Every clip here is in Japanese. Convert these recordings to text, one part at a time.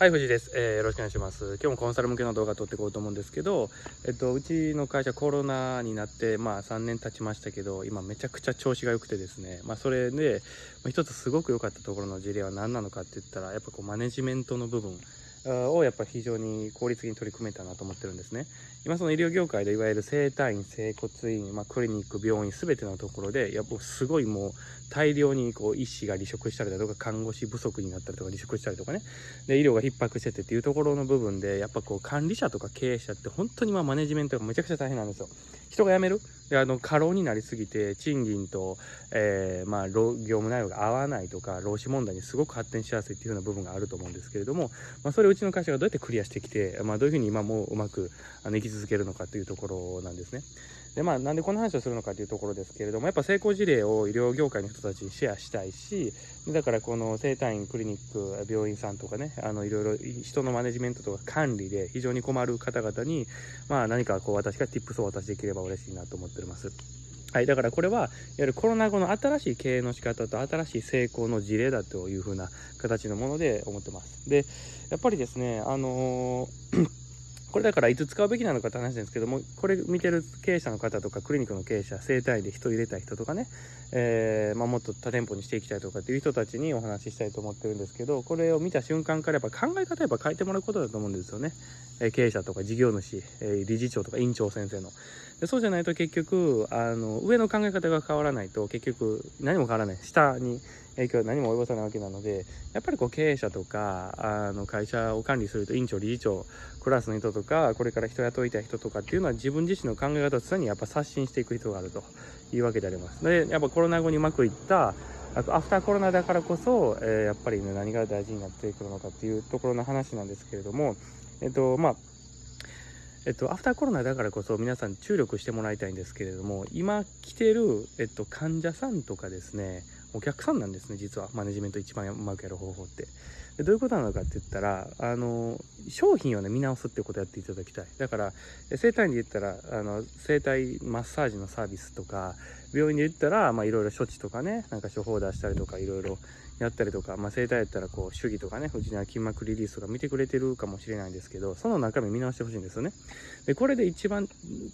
はい、藤井です、えー、よろしくお願いします。今日もコンサル向けの動画撮っていこうと思うんですけど、えっと、うちの会社コロナになって、まあ3年経ちましたけど、今めちゃくちゃ調子が良くてですね、まあそれで、一つすごく良かったところの事例は何なのかって言ったら、やっぱこうマネジメントの部分、をやっぱ非常に効率的に取り組めたなと思ってるんですね。今その医療業界でいわゆる整体院、整骨院、まあ、クリニック、病院全てのところでやっぱすごいもう大量にこう医師が離職したりだとか看護師不足になったりとか離職したりとかねで医療が逼迫しててっていうところの部分でやっぱこう管理者とか経営者って本当にまあマネジメントがめちゃくちゃ大変なんですよ。人が辞める？であの過労になりすぎて賃金と、えー、まあ、業務内容が合わないとか労使問題にすごく発展しやすいっていうような部分があると思うんですけれども、まあ、それをうちの会社がどうやってクリアしてきて、まあ、どういうふうに今もうまくあの生き続けるのかというところなんですね。でまあ、なんでこの話をするのかというところですけれどもやっぱ成功事例を医療業界の人たちにシェアしたいしだからこの整体院クリニック病院さんとかねあのいろいろ人のマネジメントとか管理で非常に困る方々に、まあ、何かこう私が tips をお渡しできれば嬉しいなと思っております。はい、だからこれは、いわゆるコロナ後の新しい経営の仕方と新しい成功の事例だというふうな形のもので思ってます。で、やっぱりですね、あのーこれだからいつ使うべきなのかって話なんですけども、これ見てる経営者の方とか、クリニックの経営者、整体で人入れた人とかね、えー、まあ、もっと多店舗にしていきたいとかっていう人たちにお話ししたいと思ってるんですけど、これを見た瞬間からやっぱ考え方やっぱ変えてもらうことだと思うんですよね。え経営者とか事業主、え理事長とか院長先生の。でそうじゃないと結局、あの、上の考え方が変わらないと結局何も変わらない。下に影響は何も及ぼさないわけなので、やっぱりこう経営者とか、あの会社を管理すると院長、理事長、クラスの人とか、これから人雇いたい人とかっていうのは自分自身の考え方を常にやっぱ刷新していく必要があるというわけであります。で、やっぱコロナ後にうまくいった、あとアフターコロナだからこそ、えー、やっぱりね、何が大事になってくるのかっていうところの話なんですけれども、えっと、まあ、えっと、アフターコロナだからこそ皆さん注力してもらいたいんですけれども、今来てる、えっと、患者さんとかですね、お客さんなんですね、実は。マネジメント一番うまくやる方法って。でどういうことなのかって言ったら、あの、商品をね、見直すってことをやっていただきたい。だから、整体院で言ったら、あの、整体マッサージのサービスとか、病院で言ったら、いろいろ処置とかね、なんか処方出したりとか、いろいろやったりとか、まあ、整体やったら、こう、手技とかね、うちには筋膜リリースとか見てくれてるかもしれないんですけど、その中身見直してほしいんですよね。で、これで一番、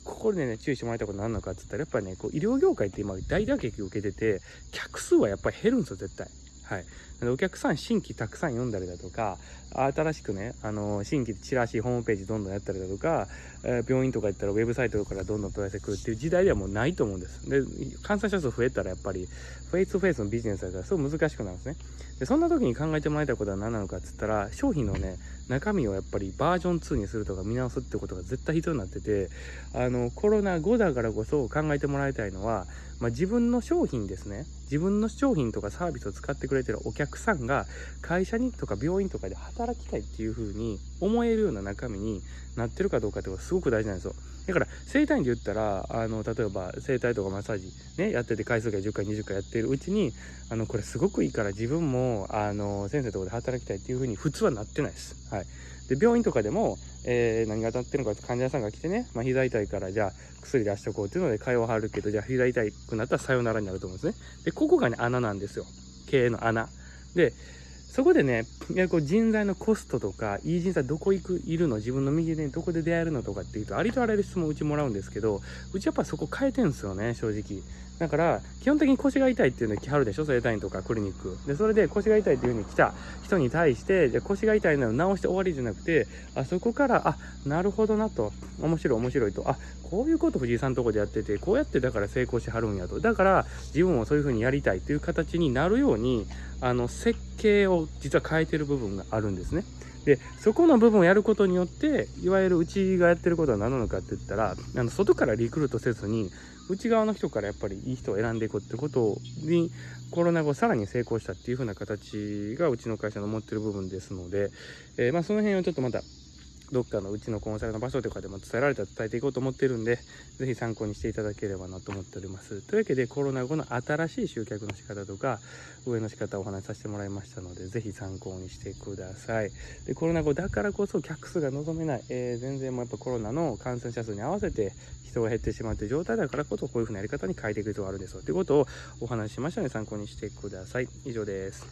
ここでね、注意してもらいたいこと何なのかって言ったら、やっぱりね、こう、医療業界って今大打撃を受けてて、客数はやっぱり減るんですよ、絶対。はい。お客さん新規たくさん読んだりだとか、新しくね、あの、新規チラシ、ホームページどんどんやったりだとか、えー、病院とか行ったらウェブサイトからどんどん問い合わせくるっていう時代ではもうないと思うんです。で、感染者数増えたらやっぱり、フェイスフェイスのビジネスだったらすごい難しくなるんですね。で、そんな時に考えてもらいたいことは何なのかって言ったら、商品のね、中身をやっぱりバージョン2にするとか見直すってことが絶対必要になってて、あの、コロナ後だからこそ考えてもらいたいのは、まあ、自分の商品ですね。自分の商品とかサービスを使ってくれてるお客さんが会社にとか病院とかで働きたいっていう風に思えるような中身になってるかどうかってことがすごく大事なんですよ。だから整体院で言ったらあの例えば整体とかマッサージねやってて回数が10回20回やってるうちにあのこれすごくいいから自分もあの先生のとかで働きたいっていう風に普通はなってないです。はい。で病院とかでも、えー、何が当たってるのかって患者さんが来てね、まあ、膝痛いからじゃあ薬出しとこうっていうので会話はるけどじゃあ膝痛くなったらさよならになると思うんですねでここがね穴なんですよ経営の穴でそこでね、いやこう人材のコストとか、いい人材どこ行く、いるの？自分の右手にどこで出会えるのとかっていうと、ありとあらゆる質問をうちもらうんですけど、うちやっぱそこ変えてんすよね、正直。だから、基本的に腰が痛いっていうの来はるでしょ？整体院とかクリニック。で、それで腰が痛いっていう風に来た人に対して、じゃ腰が痛いのを治して終わりじゃなくて、あそこから、あ、なるほどなと。面白い面白いと。あ、こういうこと藤井さんのとこでやってて、こうやってだから成功しはるんやと。だから、自分もそういう風にやりたいっていう形になるように、あの、設計を実は変えてる部分があるんですね。で、そこの部分をやることによって、いわゆるうちがやってることは何なのかって言ったら、あの外からリクルートせずに、内側の人からやっぱりいい人を選んでいくってことにコロナ後さらに成功したっていう風な形がうちの会社の持ってる部分ですので、えー、まあその辺をちょっとまたどっかのうちのコンサルの場所とかでも伝えられたら伝えていこうと思ってるんで、ぜひ参考にしていただければなと思っております。というわけで、コロナ後の新しい集客の仕方とか、上の仕方をお話しさせてもらいましたので、ぜひ参考にしてください。で、コロナ後だからこそ客数が望めない、えー、全然もうやっぱコロナの感染者数に合わせて人が減ってしまうという状態だからこそ、こういう風なやり方に変えていく必要があるんですよ。ということをお話ししましたので、参考にしてください。以上です。